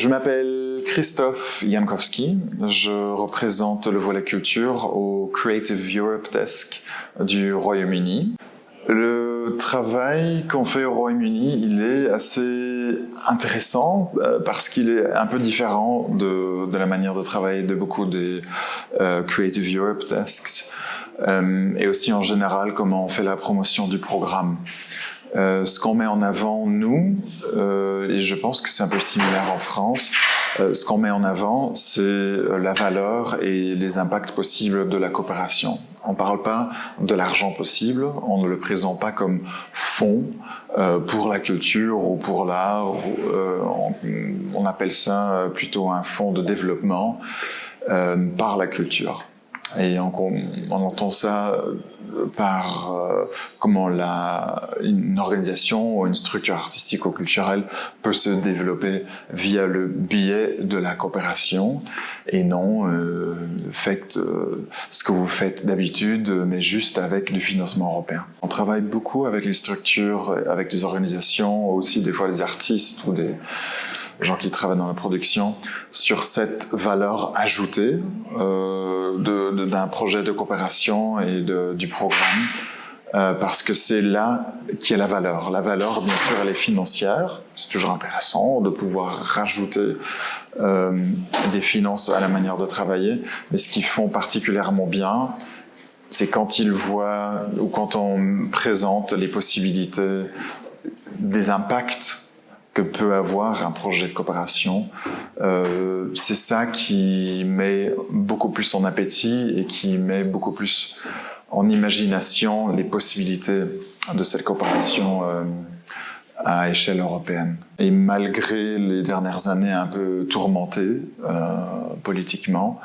Je m'appelle Christophe Jankowski. Je représente le volet culture au Creative Europe Desk du Royaume-Uni. Le travail qu'on fait au Royaume-Uni, il est assez intéressant euh, parce qu'il est un peu différent de, la manière de travailler de beaucoup des euh, Creative Europe Desks euh, et aussi en général comment on fait la promotion du programme. Euh, ce qu'on met en avant, nous, euh, et je pense que c'est un peu similaire en France, euh, ce qu'on met en avant, c'est euh, la valeur et les impacts possibles de la coopération. On ne parle pas de l'argent possible, on ne le présente pas comme fonds euh, pour la culture ou pour l'art, on, on, appelle ça plutôt un fonds de développement par la culture. Et on, entend ça par euh, comment une organisation ou une structure artistique ou culturelle peut se développer via le biais de la coopération et non euh, faites euh, ce que vous faites d'habitude mais juste avec du financement européen. On travaille beaucoup avec les structures, avec les organisations, aussi des fois les artistes ou des gens qui travaillent dans la production, sur cette valeur ajoutée euh, d'un projet de coopération et du programme, euh, parce que c'est là qui est la valeur. La valeur, bien sûr, elle est financière. C'est toujours intéressant de pouvoir rajouter euh, des finances à la manière de travailler, mais ce qu'ils font particulièrement bien, c'est quand ils voient ou quand on présente les possibilités des impacts que peut avoir un projet de coopération. Euh, c'est ça qui met beaucoup plus en appétit et qui met beaucoup plus en imagination les possibilités de cette coopération euh, à échelle européenne. Et malgré les dernières années un peu tourmentées euh, politiquement,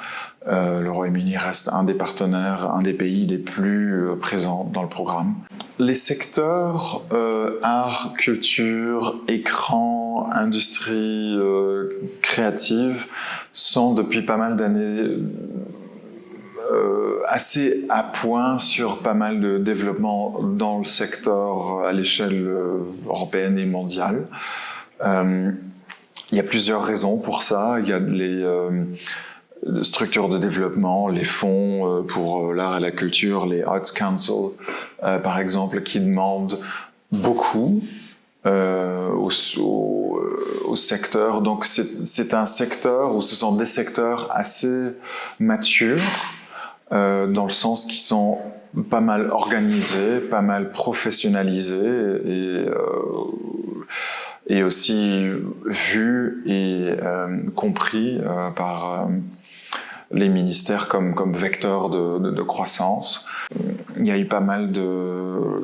le Royaume-Uni reste un des partenaires, un des pays les plus présents dans le programme. Les secteurs euh, art, culture, écran, industrie euh, créative sont depuis pas mal d'années euh, assez à point sur pas mal de développement dans le secteur à l'échelle euh, européenne et mondiale. Euh, il y a plusieurs raisons pour ça. Il y a les structures de développement, les fonds pour l'art et la culture, les Arts Council, par exemple, qui demandent beaucoup euh, au, secteur. Donc c'est un secteur où ce sont des secteurs assez matures euh, dans le sens qu'ils sont pas mal organisés, pas mal professionnalisés et, euh, aussi vus et euh, compris euh, par euh, les ministères comme, comme vecteur de, de, de, croissance. Il y a eu pas mal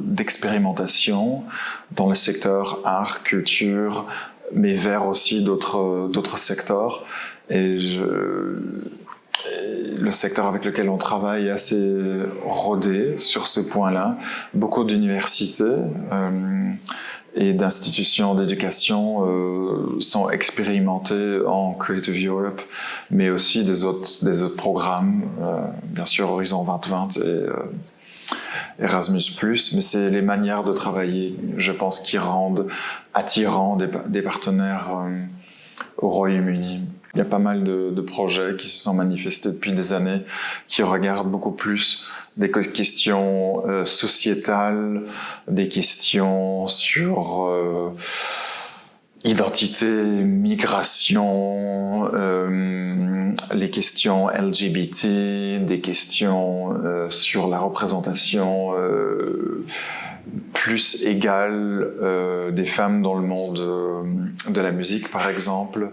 d'expérimentation dans le secteur art, culture, mais vers aussi d'autres secteurs. Et le secteur avec lequel on travaille est assez rodé sur ce point-là. Beaucoup d'universités euh, et d'institutions d'éducation euh, sont expérimentées en Creative Europe, mais aussi des autres, des autres programmes, euh, bien sûr Horizon 2020 et euh, Erasmus+, mais c'est les manières de travailler, je pense, qui rendent attirants des, des partenaires euh, au Royaume-Uni. Il y a pas mal de, de, projets qui se sont manifestés depuis des années, qui regardent beaucoup plus des questions euh, sociétales, des questions sur euh, identité, migration, euh, les questions LGBT, des questions sur la représentation plus égale des femmes dans le monde de la musique, par exemple.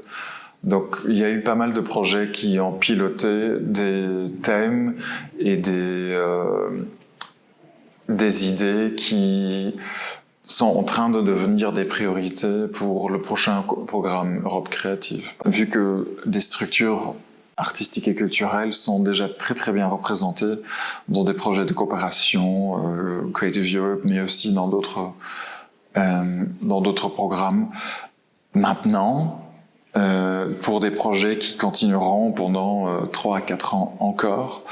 Donc il y a eu pas mal de projets qui ont piloté des thèmes et des, euh, idées qui sont en train de devenir des priorités pour le prochain programme Europe Créative. Vu que des structures artistiques et culturelles sont déjà très très bien représentées dans des projets de coopération, euh, Creative Europe, mais aussi dans d'autres euh, dans d'autres programmes. Maintenant, euh, pour des projets qui continueront pendant euh, 3 à 4 ans encore.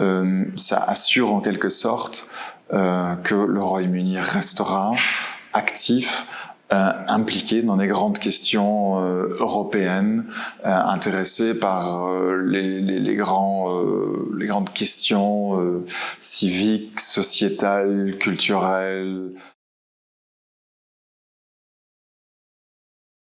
Euh, ça assure en quelque sorte euh, que le Royaume-Uni restera actif euh, impliqué dans les grandes questions européennes, intéressé par les, les, les, grands, les grandes questions civiques, sociétales, culturelles,